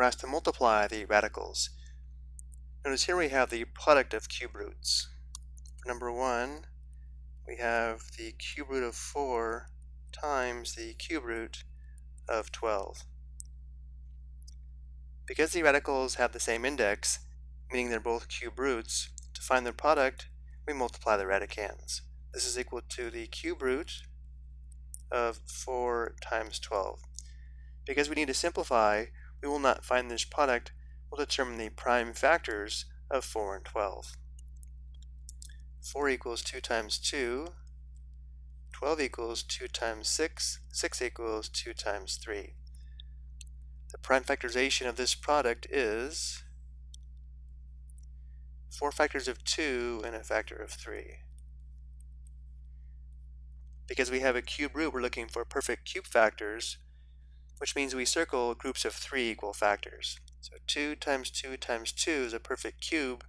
we're asked to multiply the radicals. Notice here we have the product of cube roots. For number 1, we have the cube root of 4 times the cube root of 12. Because the radicals have the same index, meaning they're both cube roots, to find their product, we multiply the radicands. This is equal to the cube root of 4 times 12. Because we need to simplify, we will not find this product, we'll determine the prime factors of 4 and 12. 4 equals 2 times 2, 12 equals 2 times 6, 6 equals 2 times 3. The prime factorization of this product is 4 factors of 2 and a factor of 3. Because we have a cube root, we're looking for perfect cube factors, which means we circle groups of 3 equal factors. So 2 times 2 times 2 is a perfect cube,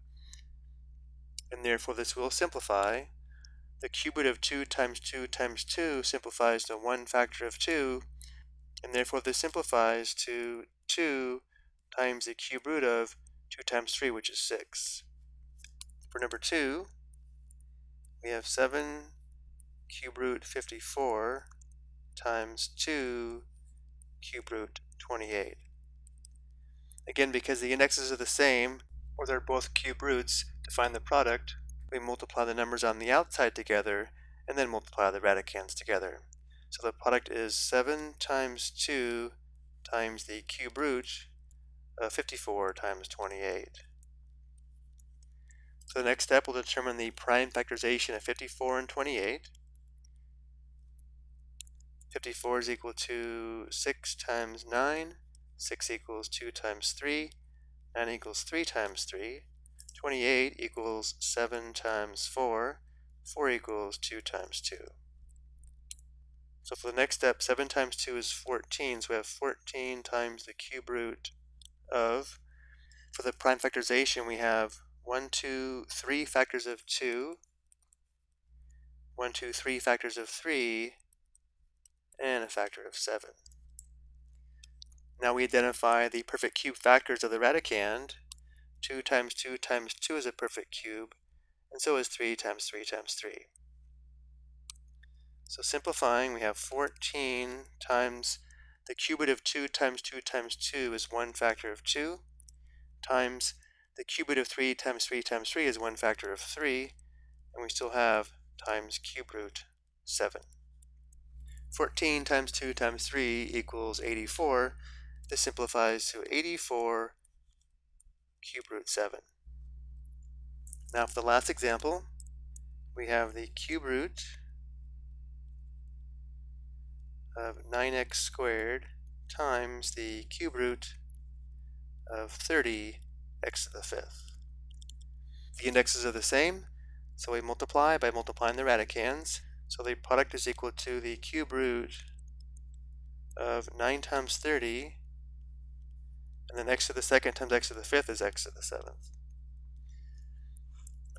and therefore this will simplify. The cube root of 2 times 2 times 2 simplifies to 1 factor of 2, and therefore this simplifies to 2 times the cube root of 2 times 3, which is 6. For number 2, we have 7 cube root 54 times 2 cube root 28. Again, because the indexes are the same, or they're both cube roots, to find the product, we multiply the numbers on the outside together, and then multiply the radicands together. So the product is 7 times 2 times the cube root of 54 times 28. So the next step will determine the prime factorization of 54 and 28. 54 is equal to 6 times 9, 6 equals 2 times 3, 9 equals 3 times 3, 28 equals 7 times 4, 4 equals 2 times 2. So for the next step, 7 times 2 is 14, so we have 14 times the cube root of, for the prime factorization, we have 1, 2, 3 factors of 2, 1, 2, 3 factors of 3, and a factor of 7. Now we identify the perfect cube factors of the radicand. 2 times 2 times 2 is a perfect cube, and so is 3 times 3 times 3. So simplifying, we have 14 times the cube root of 2 times 2 times 2 is 1 factor of 2, times the cube root of 3 times 3 times 3 is 1 factor of 3, and we still have times cube root 7. 14 times 2 times 3 equals 84. This simplifies to 84 cube root 7. Now for the last example, we have the cube root of 9x squared times the cube root of 30 x to the fifth. The indexes are the same, so we multiply by multiplying the radicands. So the product is equal to the cube root of 9 times 30, and then x to the second times x to the fifth is x to the seventh.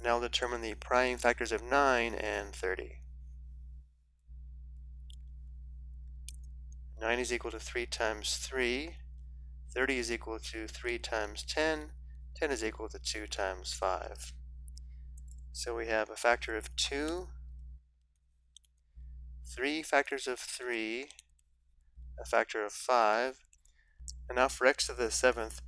Now we'll determine the prime factors of 9 and 30. 9 is equal to 3 times 3. 30 is equal to 3 times 10. 10 is equal to 2 times 5. So we have a factor of 2, 3 factors of 3, a factor of 5, and now for x to the 7th,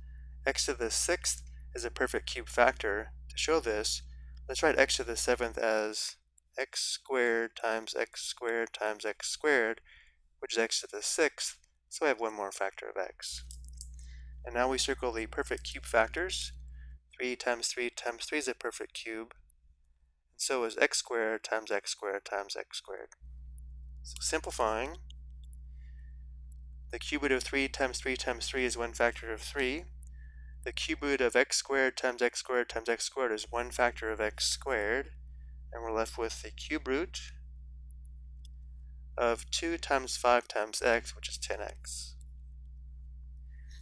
x to the 6th is a perfect cube factor. To show this, let's write x to the 7th as x squared times x squared times x squared, which is x to the sixth, so I have one more factor of x. And now we circle the perfect cube factors. 3 times 3 times 3 is a perfect cube. And so is x squared times x squared times x squared. So simplifying, the cube root of 3 times 3 times 3 is one factor of 3. The cube root of x squared times x squared times x squared is one factor of x squared. And we're left with the cube root of 2 times 5 times x, which is 10x.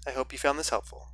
I hope you found this helpful.